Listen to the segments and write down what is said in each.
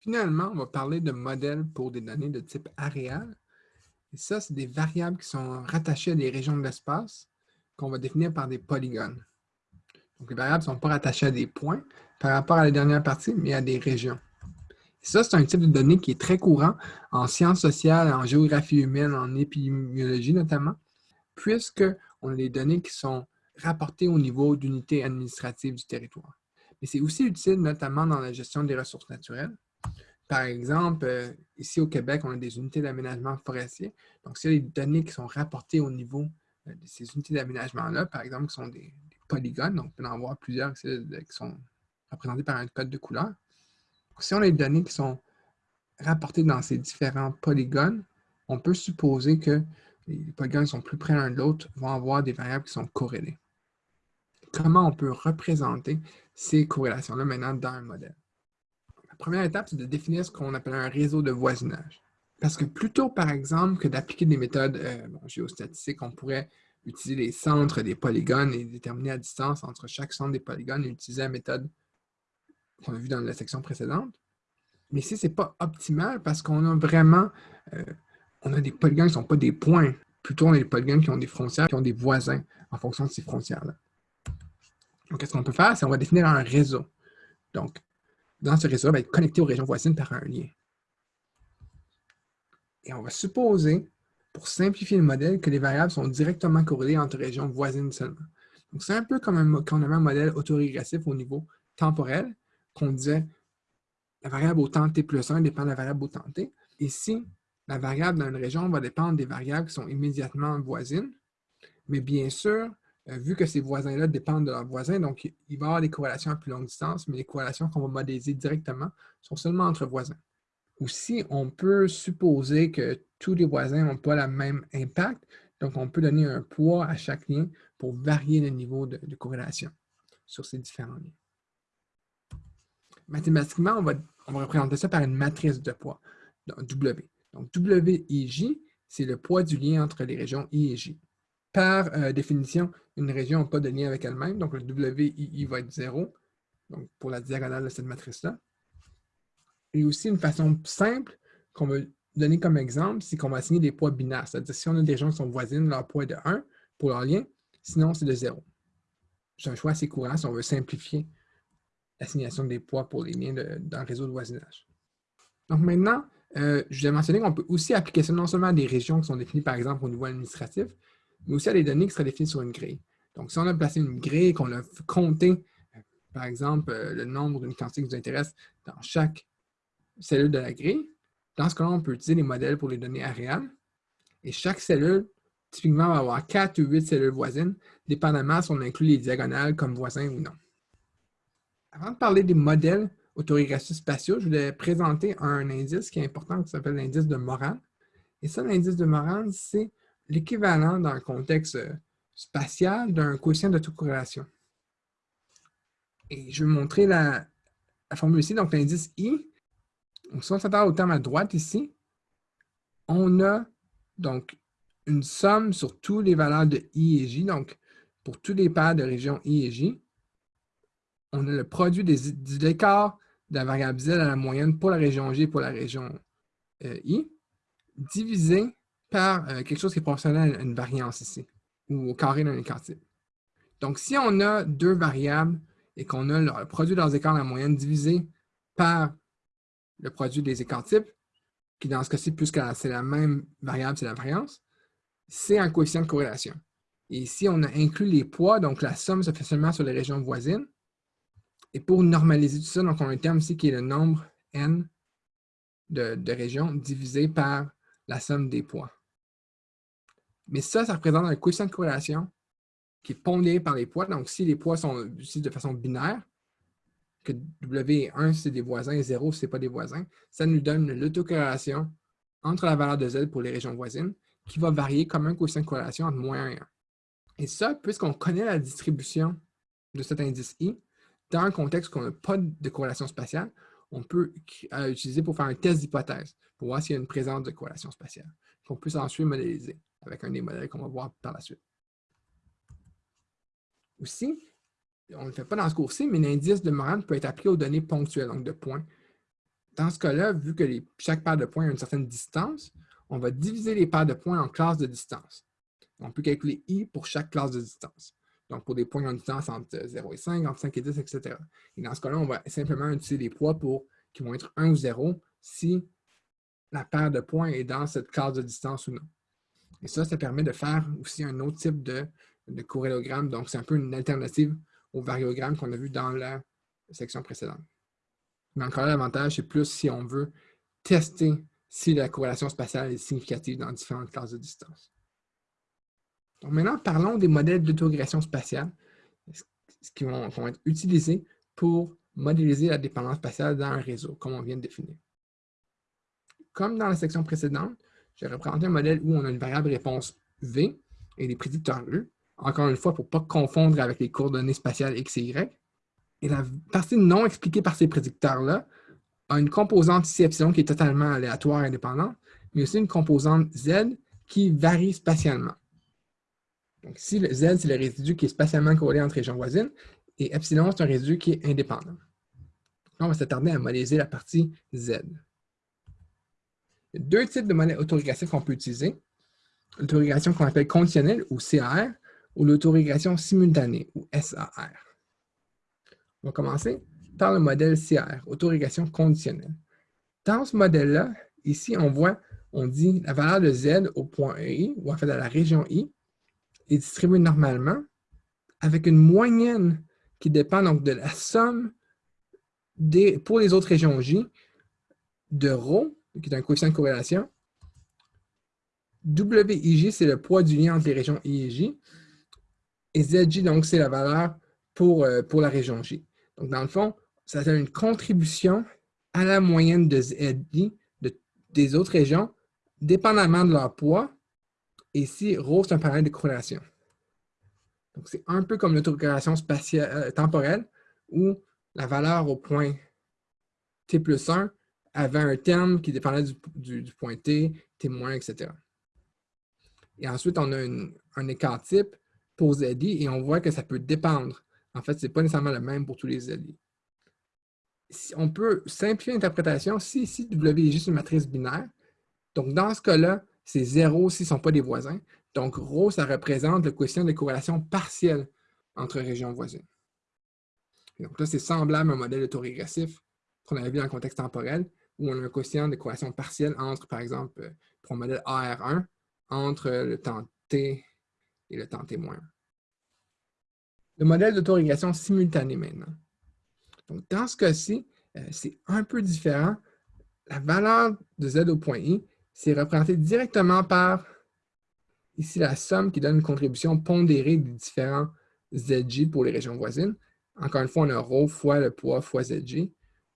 Finalement, on va parler de modèles pour des données de type aréal. Et ça, c'est des variables qui sont rattachées à des régions de l'espace qu'on va définir par des polygones. Donc, les variables ne sont pas rattachées à des points par rapport à la dernière partie, mais à des régions. Et ça, c'est un type de données qui est très courant en sciences sociales, en géographie humaine, en épidémiologie notamment, puisqu'on a des données qui sont rapportées au niveau d'unité administrative du territoire. Mais c'est aussi utile notamment dans la gestion des ressources naturelles, par exemple, euh, ici au Québec, on a des unités d'aménagement forestier. Donc, s'il y a des données qui sont rapportées au niveau euh, de ces unités d'aménagement-là, par exemple, qui sont des, polygones, donc on peut en voir plusieurs qui sont représentés par un code de couleur. si on a des données qui sont rapportées dans ces différents polygones, on peut supposer que les polygones sont plus près l'un de l'autre, vont avoir des variables qui sont corrélées. Comment on peut représenter ces corrélations-là maintenant dans un modèle? Première étape, c'est de définir ce qu'on appelle un réseau de voisinage. Parce que plutôt, par exemple, que d'appliquer des méthodes euh, géostatistiques, on pourrait utiliser les centres des polygones et déterminer la distance entre chaque centre des polygones et utiliser la méthode qu'on a vue dans la section précédente. Mais ici, ce n'est pas optimal parce qu'on a vraiment euh, on a des polygones qui ne sont pas des points. Plutôt, on a des polygones qui ont des frontières, qui ont des voisins en fonction de ces frontières-là. Donc, qu'est-ce qu'on peut faire? C'est qu'on va définir un réseau. Donc, dans ce réseau va être connecté aux régions voisines par un lien. Et on va supposer, pour simplifier le modèle, que les variables sont directement corrélées entre régions voisines seulement. Donc, c'est un peu comme quand on avait un modèle autorégressif au niveau temporel, qu'on disait la variable au temps t plus 1 dépend de la variable au temps t. Ici, la variable dans une région va dépendre des variables qui sont immédiatement voisines. Mais bien sûr, vu que ces voisins-là dépendent de leurs voisins, donc il va y avoir des corrélations à plus longue distance, mais les corrélations qu'on va modéliser directement sont seulement entre voisins. Aussi, on peut supposer que tous les voisins n'ont pas le même impact, donc on peut donner un poids à chaque lien pour varier le niveau de, corrélation sur ces différents liens. Mathématiquement, on va, représenter ça par une matrice de poids, donc W. Donc W et J, c'est le poids du lien entre les régions I et J. Par euh, définition, une région n'a pas de lien avec elle-même, donc le WII va être 0, donc pour la diagonale de cette matrice-là. Et aussi, une façon simple qu'on va donner comme exemple, c'est qu'on va assigner des poids binaires. C'est-à-dire, si on a des régions qui sont voisines, leur poids est de 1 pour leur lien, sinon c'est de 0. C'est un choix assez courant si on veut simplifier l'assignation des poids pour les liens dans le réseau de voisinage. Donc maintenant, euh, je vais mentionner qu'on peut aussi appliquer ça non seulement à des régions qui sont définies par exemple au niveau administratif, mais aussi à des données qui seraient définies sur une grille. Donc, si on a placé une grille et qu'on a compté, euh, par exemple, euh, le nombre d'une quantité qui nous intéresse dans chaque cellule de la grille, dans ce cas-là, on peut utiliser les modèles pour les données aréales. Et chaque cellule, typiquement, va avoir 4 ou 8 cellules voisines, dépendamment si on inclut les diagonales comme voisins ou non. Avant de parler des modèles autorégressifs spatiaux, je voulais présenter un indice qui est important qui s'appelle l'indice de Moran. Et ça, l'indice de Moran, c'est l'équivalent dans un contexte euh, spatial d'un coefficient d'autocorrélation. Et je vais vous montrer la, formule ici. Donc, l'indice I, si on s'attend au terme à droite ici, on a donc une somme sur toutes les valeurs de I et J. Donc, pour tous les paires de régions I et J, on a le produit des, des écarts de la variable Z à la moyenne pour la région J et pour la région euh, I, divisé par euh, quelque chose qui est proportionnel à une variance ici, ou au carré d'un écart type. Donc, si on a deux variables et qu'on a le produit de leurs écarts la moyenne divisé par le produit des écarts types, qui dans ce cas-ci, puisque c'est la même variable, c'est la variance, c'est un coefficient de corrélation. Et ici, on a inclus les poids, donc la somme se fait seulement sur les régions voisines. Et pour normaliser tout ça, donc on a un terme ici qui est le nombre n de, de régions divisé par la somme des poids. Mais ça, ça représente un coefficient de corrélation qui est pondéré par les poids. Donc, si les poids sont utilisés de façon binaire, que W est 1 c'est des voisins et 0 ce n'est pas des voisins, ça nous donne l'autocorrélation entre la valeur de Z pour les régions voisines qui va varier comme un coefficient de corrélation entre moins 1 et 1. Et ça, puisqu'on connaît la distribution de cet indice I, dans un contexte où on n'a pas de corrélation spatiale, on peut l'utiliser pour faire un test d'hypothèse, pour voir s'il y a une présence de corrélation spatiale, qu'on puisse ensuite modéliser avec un des modèles qu'on va voir par la suite. Aussi, on ne le fait pas dans ce cours-ci, mais l'indice de Moran peut être appliqué aux données ponctuelles, donc de points. Dans ce cas-là, vu que chaque paire de points a une certaine distance, on va diviser les paires de points en classes de distance. On peut calculer i pour chaque classe de distance. Donc, pour des points en distance entre 0 et 5, entre 5 et 10, etc. Et dans ce cas-là, on va simplement utiliser les poids pour, qui vont être 1 ou 0 si la paire de points est dans cette classe de distance ou non. Et ça, ça permet de faire aussi un autre type de, de corrélogramme. Donc, c'est un peu une alternative au variogramme qu'on a vu dans la section précédente. Mais encore l'avantage, c'est plus si on veut tester si la corrélation spatiale est significative dans différentes classes de distance. Donc maintenant, parlons des modèles d'autorégulation spatiale qui vont, vont, être utilisés pour modéliser la dépendance spatiale dans un réseau, comme on vient de définir. Comme dans la section précédente, j'ai représenté un modèle où on a une variable réponse V et des prédicteurs E, encore une fois, pour ne pas confondre avec les coordonnées spatiales X et Y. Et la partie non expliquée par ces prédicteurs-là a une composante ici epsilon qui est totalement aléatoire et indépendante, mais aussi une composante Z qui varie spatialement. Donc ici, le Z, c'est le résidu qui est spatialement corrélé entre régions voisines, et epsilon, c'est un résidu qui est indépendant. On va s'attarder à modéliser la partie Z. Deux types de modèles autorégressifs qu'on peut utiliser. L'autórégression qu'on appelle conditionnelle, ou CAR, ou l'autórégression simultanée, ou SAR. On va commencer par le modèle CR, autorégulation conditionnelle. Dans ce modèle-là, ici, on voit, on dit la valeur de Z au point I, ou en fait à la région I, est distribuée normalement avec une moyenne qui dépend donc de la somme des, pour les autres régions J de ρ, qui est un coefficient de corrélation. WIJ, c'est le poids du lien entre les régions I et J. Et ZJ, donc, c'est la valeur pour, euh, pour la région J. Donc, dans le fond, ça donne une contribution à la moyenne de ZI des autres régions, dépendamment de leur poids. Et ici, ρ, c'est un paramètre de corrélation. Donc, c'est un peu comme l'autocorrélation spatiale euh, temporelle, où la valeur au point t plus 1 avait un terme qui dépendait du, point t, t moins, etc. Et ensuite, on a un écart type pour ZI et on voit que ça peut dépendre en fait, ce n'est pas nécessairement le même pour tous les alliés. on peut simplifier l'interprétation si ici W est juste une matrice binaire. Donc, dans ce cas-là, c'est 0 s'ils ne sont pas des voisins. Donc, ρ, ça représente le coefficient de corrélation partielle entre régions voisines. donc là, c'est semblable à un modèle autorégressif qu'on avait vu dans le contexte temporel, où on a un de corrélation partielle entre, par exemple, euh, pour un modèle AR1, entre le temps t et le temps t-1 le modèle d'autorégulation simultanée maintenant. Dans ce cas-ci, euh, c'est un peu différent. La valeur de Z au point I, c'est représenté directement par ici la somme qui donne une contribution pondérée des différents ZJ pour les régions voisines. Encore une fois, on a ρ fois le poids fois ZJ,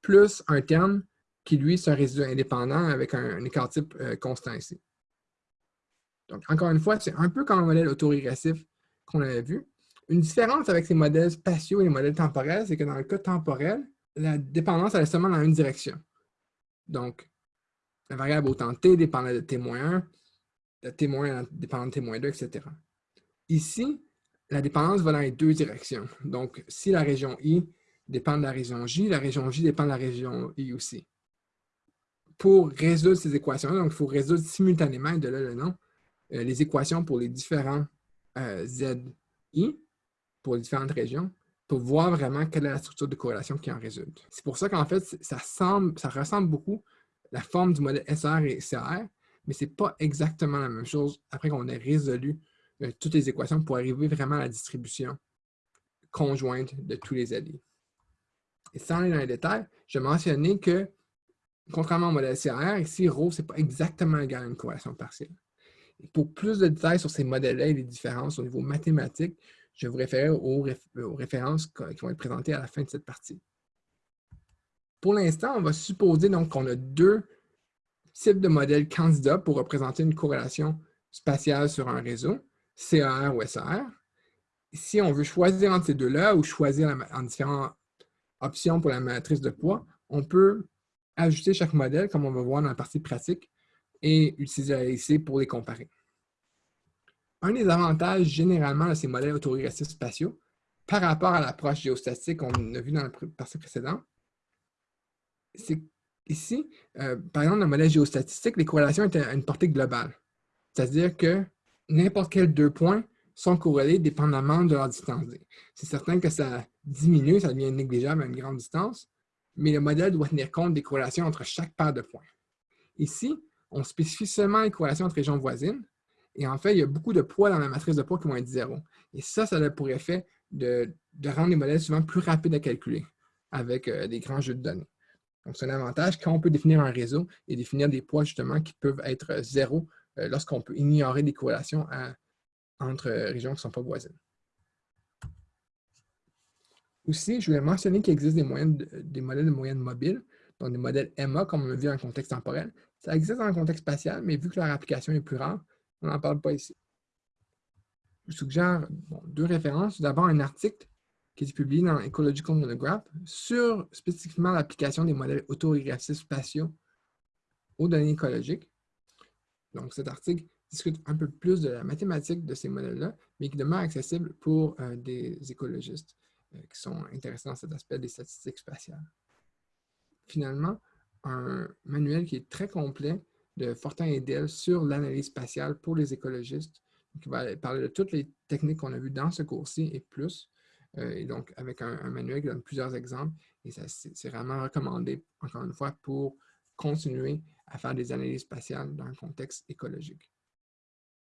plus un terme qui, lui, c'est un résidu indépendant avec un, écart type euh, constant ici. Donc, encore une fois, c'est un peu comme le modèle autorégressif qu'on avait vu. Une différence avec ces modèles spatiaux et les modèles temporels, c'est que dans le cas temporel, la dépendance elle est seulement dans une direction. Donc, la variable au temps t dépendait de t-1, de t- dépendant de t-2, etc. Ici, la dépendance va dans les deux directions. Donc, si la région I dépend de la région J, la région J dépend de la région I aussi. Pour résoudre ces équations, donc il faut résoudre simultanément, de là le nom, euh, les équations pour les différents euh, ZI pour les différentes régions pour voir vraiment quelle est la structure de corrélation qui en résulte. C'est pour ça qu'en fait, ça, semble, ça ressemble beaucoup la forme du modèle SR et CR, mais ce n'est pas exactement la même chose après qu'on ait résolu euh, toutes les équations pour arriver vraiment à la distribution conjointe de tous les alliés. Et sans aller dans les détails, je mentionnais que, contrairement au modèle CR, ici, ρ, ce n'est pas exactement égal à une corrélation partielle. pour plus de détails sur ces modèles-là et les différences au niveau mathématique, je vous réfère aux, références qui vont être présentées à la fin de cette partie. Pour l'instant, on va supposer qu'on a deux types de modèles candidats pour représenter une corrélation spatiale sur un réseau, CAR ou SAR. Si on veut choisir entre ces deux-là ou choisir en différentes options pour la matrice de poids, on peut ajuster chaque modèle, comme on va voir dans la partie pratique, et utiliser la pour les comparer. Un des avantages généralement de ces modèles autorégressifs spatiaux par rapport à l'approche géostatique qu'on a vu dans la partie précédente, c'est Ici, euh, par exemple, dans le modèle géostatistique, les corrélations étaient à une portée globale. C'est-à-dire que n'importe quels deux points sont corrélés dépendamment de leur distance C'est certain que ça diminue, ça devient négligeable à une grande distance, mais le modèle doit tenir compte des corrélations entre chaque paire de points. Ici, on spécifie seulement les corrélations entre régions voisines, et en fait, il y a beaucoup de poids dans la matrice de poids qui vont être zéro. Et ça, ça a pour effet de, rendre les modèles souvent plus rapides à calculer avec euh, des grands jeux de données. Donc, c'est un avantage quand on peut définir un réseau et définir des poids justement qui peuvent être zéro euh, lorsqu'on peut ignorer des corrélations entre régions qui ne sont pas voisines. Aussi, je voulais mentionner qu'il existe des, modèles de moyenne mobiles, donc des modèles EMA, comme on l'a vu en contexte temporel. Ça existe dans le contexte spatial, mais vu que leur application est plus rare, on n'en parle pas ici. Je suggère deux références. D'abord, un article qui est publié dans Ecological Monograph sur spécifiquement l'application des modèles autorégressifs spatiaux aux données écologiques. Donc, cet article discute un peu plus de la mathématique de ces modèles-là, mais qui demeure accessible pour euh, des écologistes qui sont intéressés dans cet aspect des statistiques spatiales. Finalement, un manuel qui est très complet de Fortin et Dell sur l'analyse spatiale pour les écologistes, qui va parler de toutes les techniques qu'on a vues dans ce cours-ci et plus, euh, et donc avec un, un, manuel qui donne plusieurs exemples, et c'est vraiment recommandé, encore une fois, pour continuer à faire des analyses spatiales dans un contexte écologique.